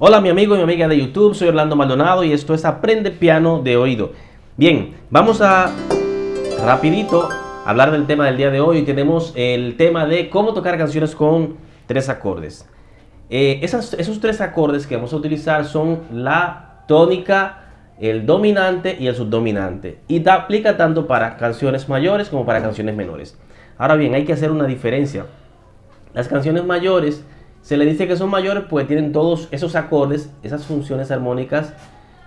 Hola mi amigo y mi amiga de YouTube, soy Orlando Maldonado y esto es Aprende Piano de Oído. Bien, vamos a rapidito hablar del tema del día de hoy. Tenemos el tema de cómo tocar canciones con tres acordes. Eh, esos tres acordes que vamos a utilizar son la tónica, el dominante y el subdominante. Y da, aplica tanto para canciones mayores como para canciones menores. Ahora bien, hay que hacer una diferencia. Las canciones mayores se le dice que son mayores pues tienen todos esos acordes, esas funciones armónicas,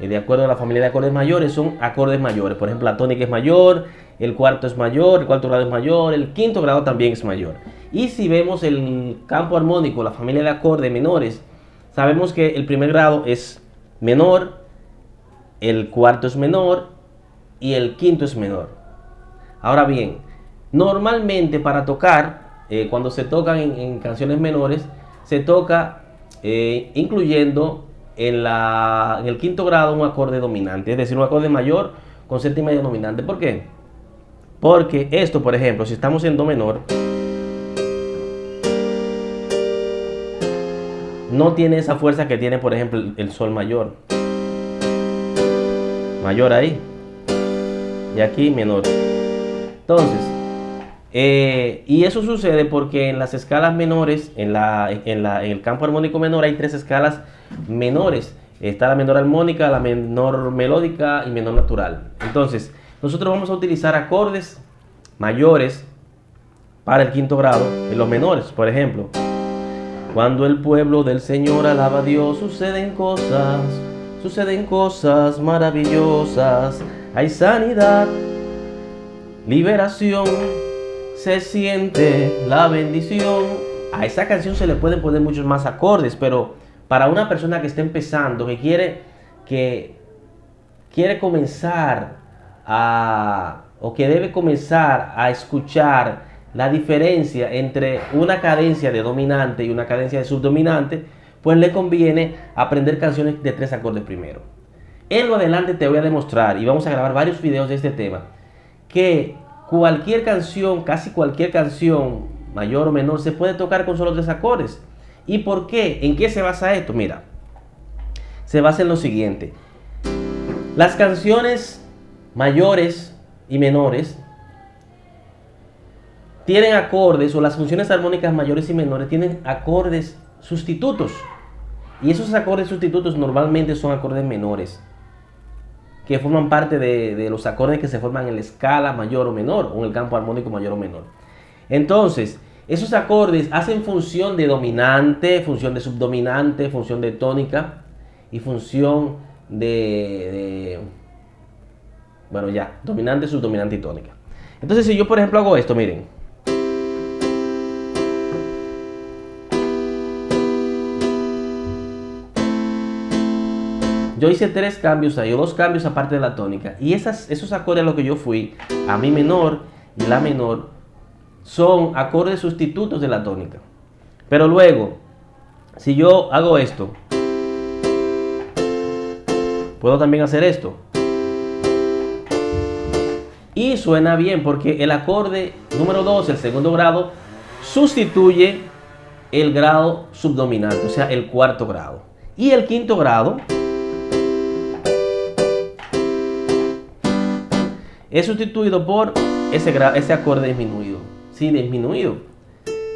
eh, de acuerdo a la familia de acordes mayores, son acordes mayores. Por ejemplo, la tónica es mayor, el cuarto es mayor, el cuarto grado es mayor, el quinto grado también es mayor. Y si vemos el campo armónico, la familia de acordes menores, sabemos que el primer grado es menor, el cuarto es menor y el quinto es menor. Ahora bien, normalmente para tocar, eh, cuando se tocan en canciones menores, se toca eh, incluyendo en, la, en el quinto grado un acorde dominante, es decir, un acorde mayor con séptima y dominante. ¿Por qué? Porque esto, por ejemplo, si estamos en do menor, no tiene esa fuerza que tiene, por ejemplo, el sol mayor. Mayor ahí. Y aquí menor. Entonces, eh, y eso sucede porque en las escalas menores, en, la, en, el campo armónico menor hay tres escalas menores. Está la menor armónica, la menor melódica y menor natural. Entonces, nosotros vamos a utilizar acordes mayores para el quinto grado en los menores. Por ejemplo, cuando el pueblo del Señor alaba a Dios, suceden cosas, suceden cosas maravillosas. Hay sanidad, liberación se siente la bendición. A esa canción se le pueden poner muchos más acordes, pero para una persona que está empezando, que quiere, que quiere comenzar a, o que debe comenzar a escuchar la diferencia entre una cadencia de dominante y una cadencia de subdominante, pues le conviene aprender canciones de tres acordes primero. En lo adelante te voy a demostrar, y vamos a grabar varios videos de este tema, que cualquier canción, casi cualquier canción, mayor o menor, se puede tocar con solo tres acordes. ¿Y por qué? ¿En qué se basa esto? Mira, se basa en lo siguiente. Las canciones mayores y menores tienen acordes, o las funciones armónicas mayores y menores tienen acordes sustitutos. Y esos acordes sustitutos normalmente son acordes menores que forman parte de, los acordes que se forman en la escala mayor o menor, o en el campo armónico mayor o menor. Entonces, esos acordes hacen función de dominante, función de subdominante, función de tónica y función de, de bueno ya, dominante, subdominante y tónica. Entonces si yo por ejemplo hago esto, miren. Yo hice tres cambios ahí, o dos cambios aparte de la tónica. Y esos acordes a los que yo fui, a mi menor y la menor, son acordes sustitutos de la tónica. Pero luego, si yo hago esto, puedo también hacer esto. Y suena bien porque el acorde número 2, el segundo grado, sustituye el grado subdominante, o sea, el cuarto grado. Y el quinto grado es sustituido por ese, ese acorde disminuido. Sí, disminuido.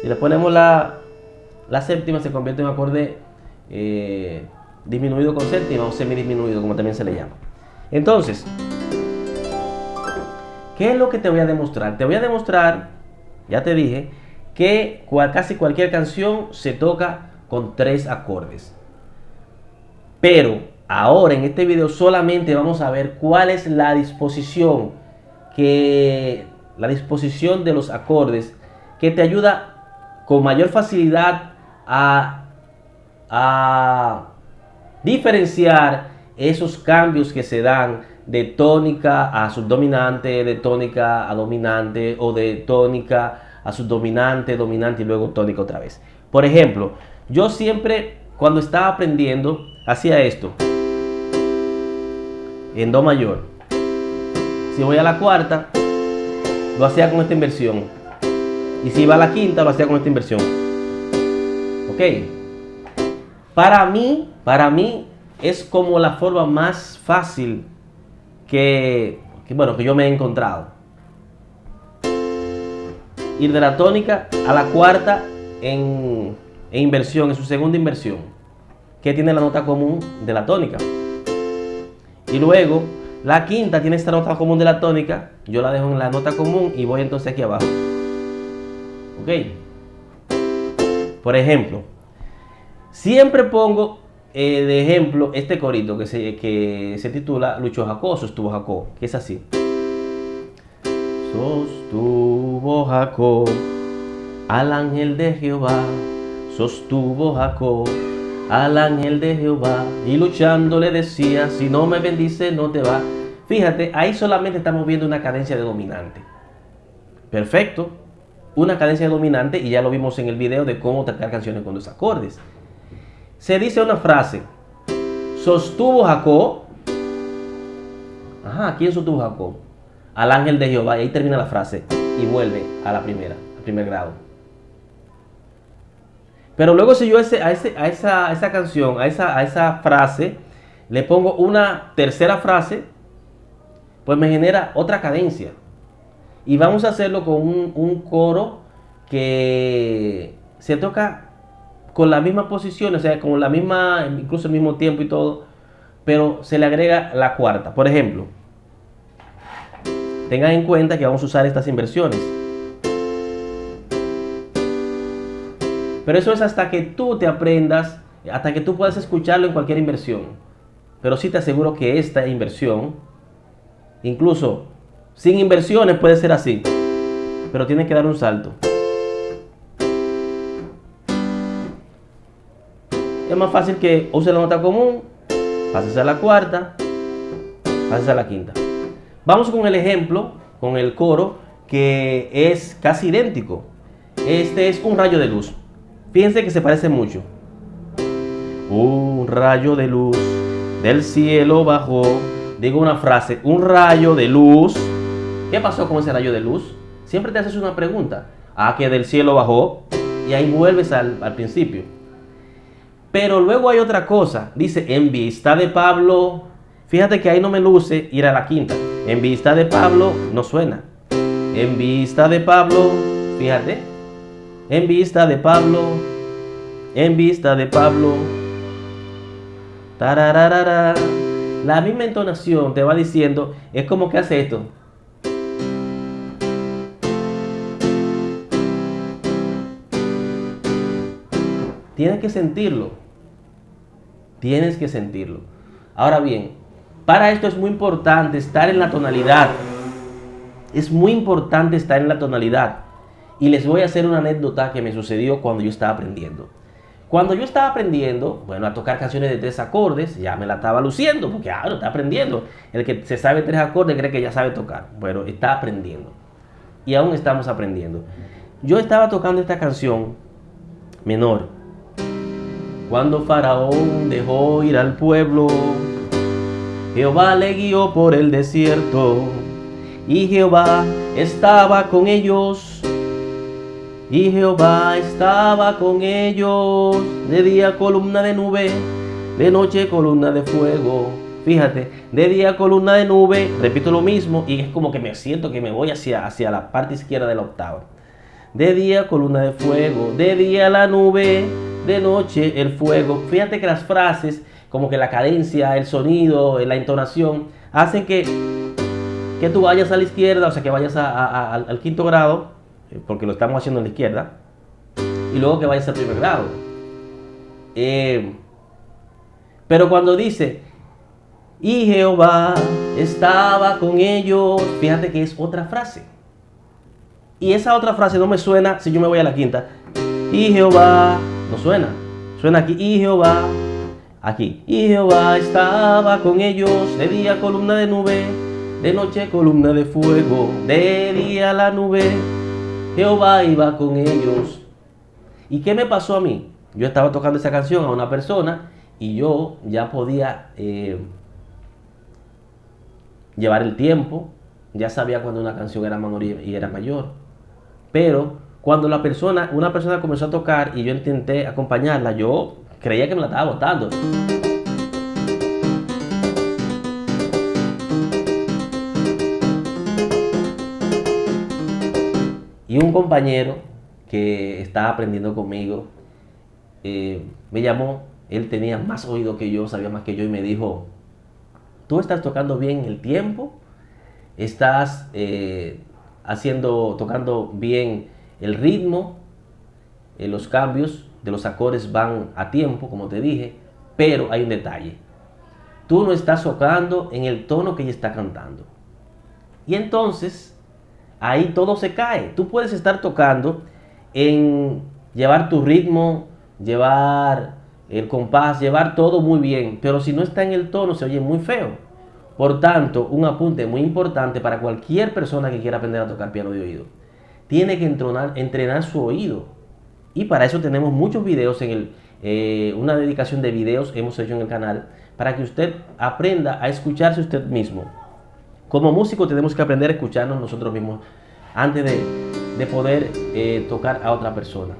Si le ponemos la, séptima, se convierte en un acorde eh, disminuido con séptima o semidisminuido, como también se le llama. Entonces, ¿qué es lo que te voy a demostrar? Te voy a demostrar, ya te dije, que casi cualquier canción se toca con tres acordes. Pero ahora en este video solamente vamos a ver cuál es la disposición que la disposición de los acordes que te ayuda con mayor facilidad a, diferenciar esos cambios que se dan de tónica a subdominante, de tónica a dominante o de tónica a subdominante, dominante y luego tónica otra vez. Por ejemplo, yo siempre cuando estaba aprendiendo hacía esto en do mayor si voy a la cuarta, lo hacía con esta inversión. Y si iba a la quinta, lo hacía con esta inversión. ¿Ok? Para mí, Para mí es como la forma más fácil que, bueno, que yo me he encontrado. Ir de la tónica a la cuarta en, en inversión, en su segunda inversión, que tiene la nota común de la tónica. Y luego la quinta tiene esta nota común de la tónica, yo la dejo en la nota común y voy entonces aquí abajo. ¿Ok? Por ejemplo, siempre pongo eh, de ejemplo este corito que se, que se titula Lucho Jacó, sostuvo Jacó, que es así. Sostuvo Jacó al ángel de Jehová, sostuvo Jacó al ángel de Jehová y luchando le decía, si no me bendice no te va. Fíjate, ahí solamente estamos viendo una cadencia de dominante. Perfecto, una cadencia dominante y ya lo vimos en el video de cómo tocar canciones con dos acordes. Se dice una frase, sostuvo Jacob, ajá, ¿quién sostuvo Jacob? Al ángel de Jehová y ahí termina la frase y vuelve a la primera, al primer grado. Pero luego si yo ese, a, ese, a, esa, esa, canción, a esa, a esa frase, le pongo una tercera frase, pues me genera otra cadencia. Y vamos a hacerlo con un, coro que se toca con la misma posición, o sea, con la misma, incluso el mismo tiempo y todo, pero se le agrega la cuarta. Por ejemplo, tengan en cuenta que vamos a usar estas inversiones. Pero eso es hasta que tú te aprendas, hasta que tú puedas escucharlo en cualquier inversión. Pero sí te aseguro que esta inversión, incluso sin inversiones puede ser así. Pero tienes que dar un salto. Es más fácil que use la nota común, pases a la cuarta, pases a la quinta. Vamos con el ejemplo, con el coro, que es casi idéntico. Este es un rayo de luz. Fíjense que se parece mucho. Un rayo de luz del cielo bajó. Digo una frase, un rayo de luz. ¿Qué pasó con ese rayo de luz? Siempre te haces una pregunta. Ah, que del cielo bajó. Y ahí vuelves al, principio. Pero luego hay otra cosa. Dice, en vista de Pablo. Fíjate que ahí no me luce ir a la quinta. En vista de Pablo no suena. En vista de Pablo, fíjate, en vista de Pablo, en vista de Pablo. Tarararara. La misma entonación te va diciendo, es como que hace esto. Tienes que sentirlo. Tienes que sentirlo. Ahora bien, para esto es muy importante estar en la tonalidad. Es muy importante estar en la tonalidad. Y les voy a hacer una anécdota que me sucedió cuando yo estaba aprendiendo. Cuando yo estaba aprendiendo, bueno, a tocar canciones de tres acordes, ya me la estaba luciendo, porque ahora está aprendiendo. El que se sabe tres acordes cree que ya sabe tocar. Bueno, está aprendiendo. Y aún estamos aprendiendo. Yo estaba tocando esta canción menor. Cuando Faraón dejó ir al pueblo, Jehová le guió por el desierto. Y Jehová estaba con ellos y Jehová estaba con ellos, de día columna de nube, de noche columna de fuego. Fíjate, de día columna de nube, repito lo mismo y es como que me siento que me voy hacia, hacia la parte izquierda de la octava. De día columna de fuego, de día la nube, de noche el fuego. Fíjate que las frases, como que la cadencia, el sonido, la entonación, hacen que, que tú vayas a la izquierda, o sea que vayas al quinto grado porque lo estamos haciendo en la izquierda, y luego que vaya al primer grado. Eh, pero cuando dice, y Jehová estaba con ellos, fíjate que es otra frase. Y esa otra frase no me suena si yo me voy a la quinta. Y Jehová, no suena. Suena aquí, y Jehová, aquí. Y Jehová estaba con ellos, de día columna de nube, de noche columna de fuego, de día la nube Jehová iba con ellos. ¿Y qué me pasó a mí? Yo estaba tocando esa canción a una persona y yo ya podía eh, llevar el tiempo, ya sabía cuando una canción era menor y era mayor. Pero cuando la persona, una persona comenzó a tocar y yo intenté acompañarla, yo creía que me la estaba botando. Y un compañero que estaba aprendiendo conmigo eh, me llamó, él tenía más oído que yo, sabía más que yo y me dijo, tú estás tocando bien el tiempo, estás eh, haciendo, tocando bien el ritmo, eh, los cambios de los acordes van a tiempo, como te dije, pero hay un detalle. Tú no estás tocando en el tono que ella está cantando. Y entonces, ahí todo se cae. Tú puedes estar tocando en llevar tu ritmo, llevar el compás, llevar todo muy bien, pero si no está en el tono se oye muy feo. Por tanto, un apunte muy importante para cualquier persona que quiera aprender a tocar piano de oído. Tiene que entrenar, entrenar su oído. Y para eso tenemos muchos videos en el, eh, una dedicación de videos hemos hecho en el canal para que usted aprenda a escucharse usted mismo. Como músico tenemos que aprender a escucharnos nosotros mismos antes de, poder eh, tocar a otra persona.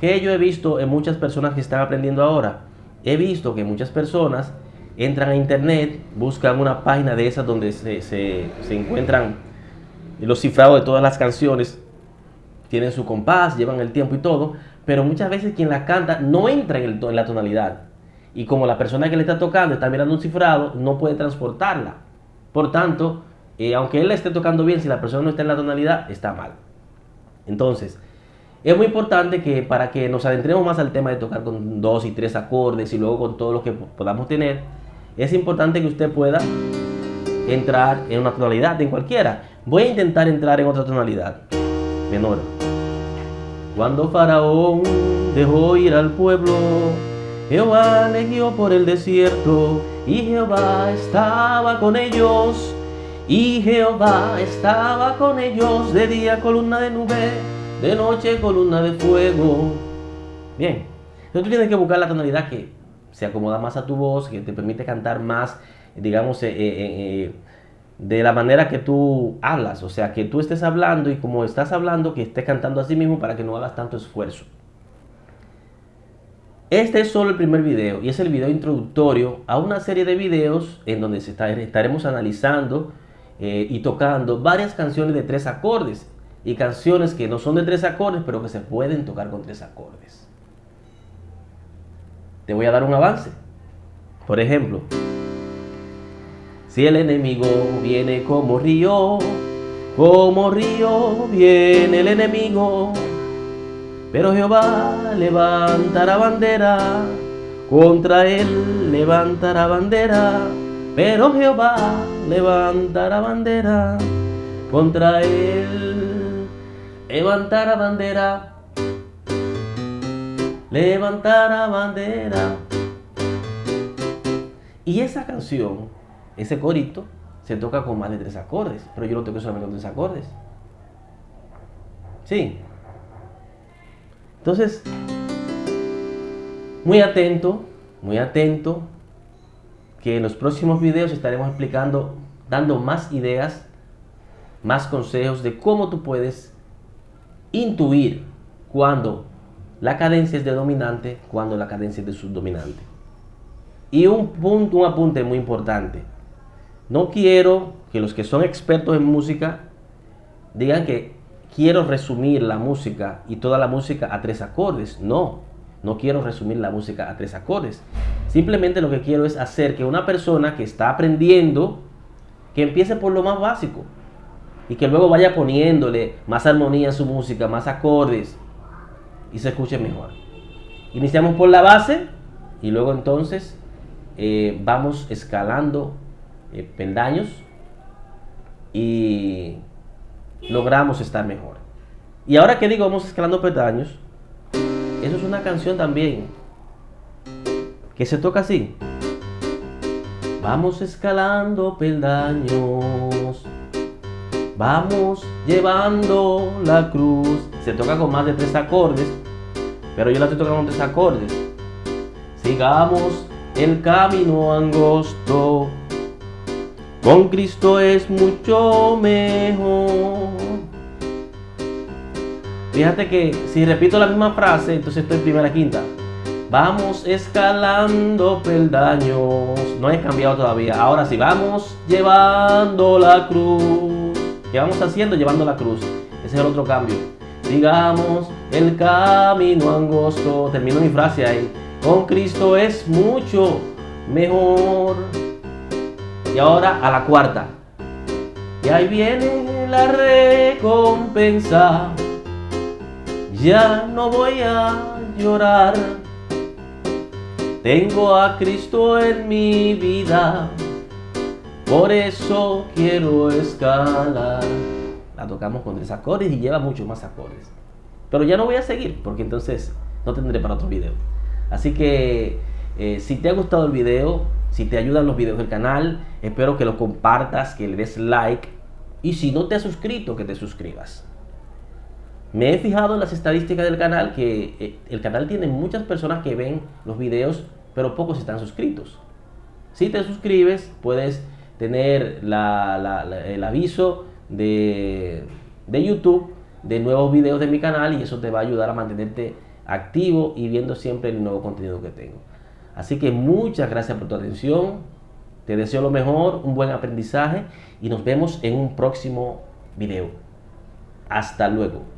Que yo he visto en muchas personas que están aprendiendo ahora. He visto que muchas personas entran a internet, buscan una página de esas donde se, encuentran los cifrados de todas las canciones, tienen su compás, llevan el tiempo y todo, pero muchas veces quien la canta no entra en, la tonalidad. Y como la persona que le está tocando está mirando un cifrado, no puede transportarla. Por tanto, eh, aunque él esté tocando bien, si la persona no está en la tonalidad, está mal. Entonces, es muy importante que para que nos adentremos más al tema de tocar con dos y tres acordes y luego con todo lo que podamos tener, es importante que usted pueda entrar en una tonalidad, en cualquiera. Voy a intentar entrar en otra tonalidad, menor. Cuando Faraón dejó ir al pueblo, Jehová le guió por el desierto, y Jehová estaba con ellos, y Jehová estaba con ellos, de día columna de nube, de noche columna de fuego. Bien, entonces tú tienes que buscar la tonalidad que se acomoda más a tu voz, que te permite cantar más, digamos, eh, eh, eh, de la manera que tú hablas. O sea, que tú estés hablando y como estás hablando, que estés cantando a sí mismo para que no hagas tanto esfuerzo. Este es solo el primer video y es el video introductorio a una serie de videos en donde estaremos analizando y tocando varias canciones de tres acordes y canciones que no son de tres acordes pero que se pueden tocar con tres acordes. Te voy a dar un avance. Por ejemplo, si el enemigo viene como río, como río viene el enemigo, pero Jehová levantará bandera, contra él levantará bandera, pero Jehová levantará bandera, contra él levantará bandera levantar la bandera. Y esa canción, ese corito, se toca con más de tres acordes, pero yo lo toco solamente con tres acordes. Sí. Entonces, muy atento, muy atento, que en los próximos videos estaremos explicando, dando más ideas, más consejos de cómo tú puedes intuir cuando la cadencia es de dominante cuando la cadencia es de subdominante. Y un punto, un apunte muy importante. No quiero que los que son expertos en música digan que quiero resumir la música y toda la música a tres acordes. No, no quiero resumir la música a tres acordes. Simplemente lo que quiero es hacer que una persona que está aprendiendo, que empiece por lo más básico y que luego vaya poniéndole más armonía a su música, más acordes, y se escuche mejor. Iniciamos por la base y luego entonces eh, vamos escalando eh, peldaños y logramos estar mejor. Y ahora que digo vamos escalando peldaños, eso es una canción también que se toca así. Vamos escalando peldaños, vamos llevando la cruz se toca con más de tres acordes, pero yo la estoy tocando con tres acordes. Sigamos el camino angosto, con Cristo es mucho mejor. Fíjate que si repito la misma frase, entonces estoy en primera quinta. Vamos escalando peldaños. No he cambiado todavía. Ahora sí, vamos llevando la cruz. ¿Qué vamos haciendo? Llevando la cruz. Ese es el otro cambio. Digamos el camino angosto. Termino mi frase ahí. Con Cristo es mucho mejor. Y ahora a la cuarta. Y ahí viene la recompensa. Ya no voy a llorar tengo a Cristo en mi vida, por eso quiero escalar. La tocamos con tres acordes y lleva muchos más acordes. Pero ya no voy a seguir, porque entonces no tendré para otro video. Así que eh, si te ha gustado el video, si te ayudan los videos del canal, espero que lo compartas, que le des like. Y si no te has suscrito, que te suscribas. Me he fijado en las estadísticas del canal que eh, el canal tiene muchas personas que ven los videos pero pocos están suscritos. Si te suscribes, puedes tener el aviso de, de YouTube de nuevos videos de mi canal y eso te va a ayudar a mantenerte activo y viendo siempre el nuevo contenido que tengo. Así que muchas gracias por tu atención. Te deseo lo mejor, un buen aprendizaje y nos vemos en un próximo video. Hasta luego.